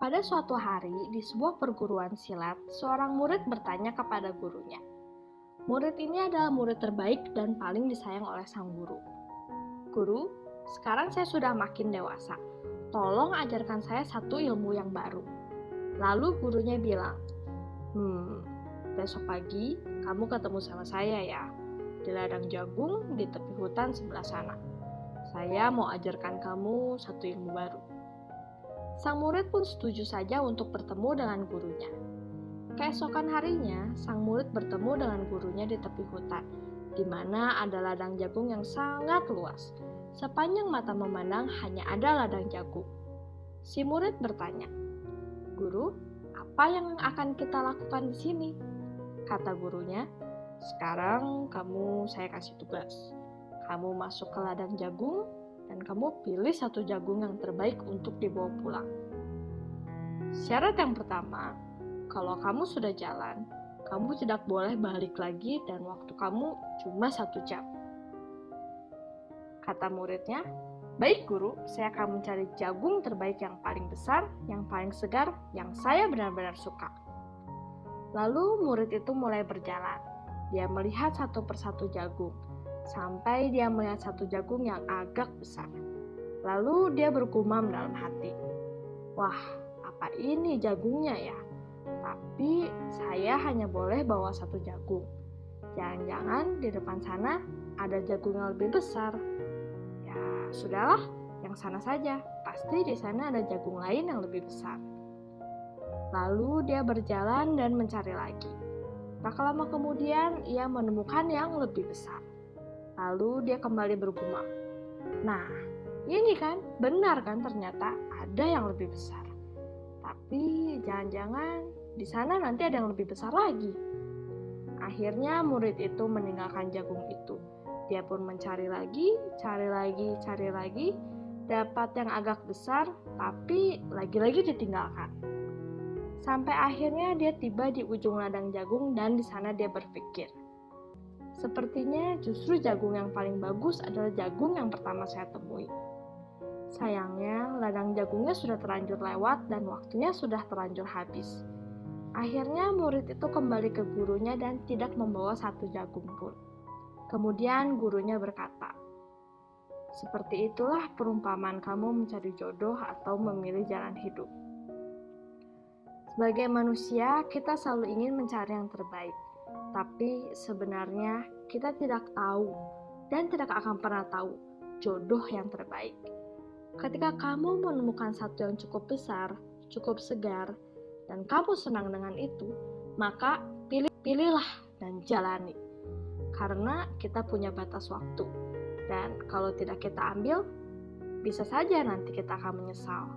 Pada suatu hari, di sebuah perguruan silat, seorang murid bertanya kepada gurunya. Murid ini adalah murid terbaik dan paling disayang oleh sang guru. Guru, sekarang saya sudah makin dewasa. Tolong ajarkan saya satu ilmu yang baru. Lalu gurunya bilang, Hmm, besok pagi kamu ketemu sama saya ya, di ladang jagung di tepi hutan sebelah sana. Saya mau ajarkan kamu satu ilmu baru. Sang murid pun setuju saja untuk bertemu dengan gurunya. Keesokan harinya, sang murid bertemu dengan gurunya di tepi hutan, di mana ada ladang jagung yang sangat luas. Sepanjang mata memandang hanya ada ladang jagung. Si murid bertanya, "Guru, apa yang akan kita lakukan di sini?" Kata gurunya, "Sekarang kamu saya kasih tugas. Kamu masuk ke ladang jagung dan kamu pilih satu jagung yang terbaik untuk dibawa pulang. Syarat yang pertama, kalau kamu sudah jalan, kamu tidak boleh balik lagi dan waktu kamu cuma satu jam. Kata muridnya, Baik guru, saya akan mencari jagung terbaik yang paling besar, yang paling segar, yang saya benar-benar suka. Lalu murid itu mulai berjalan. Dia melihat satu persatu jagung, sampai dia melihat satu jagung yang agak besar. Lalu dia bergumam dalam hati, "Wah, apa ini jagungnya ya? Tapi saya hanya boleh bawa satu jagung. Jangan-jangan di depan sana ada jagung yang lebih besar. Ya, sudahlah, yang sana saja. Pasti di sana ada jagung lain yang lebih besar." Lalu dia berjalan dan mencari lagi. Tak lama kemudian, ia menemukan yang lebih besar. Lalu dia kembali bergumam. Nah, ini kan benar kan ternyata ada yang lebih besar. Tapi jangan-jangan di sana nanti ada yang lebih besar lagi. Akhirnya murid itu meninggalkan jagung itu. Dia pun mencari lagi, cari lagi, cari lagi, dapat yang agak besar, tapi lagi-lagi ditinggalkan. Sampai akhirnya dia tiba di ujung ladang jagung dan di sana dia berpikir, Sepertinya justru jagung yang paling bagus adalah jagung yang pertama saya temui. Sayangnya, ladang jagungnya sudah terlanjur lewat dan waktunya sudah terlanjur habis. Akhirnya murid itu kembali ke gurunya dan tidak membawa satu jagung pun. Kemudian gurunya berkata, Seperti itulah perumpamaan kamu mencari jodoh atau memilih jalan hidup. Sebagai manusia, kita selalu ingin mencari yang terbaik tapi sebenarnya kita tidak tahu dan tidak akan pernah tahu jodoh yang terbaik. Ketika kamu menemukan satu yang cukup besar, cukup segar, dan kamu senang dengan itu, maka pilih pilihlah dan jalani. Karena kita punya batas waktu. Dan kalau tidak kita ambil, bisa saja nanti kita akan menyesal.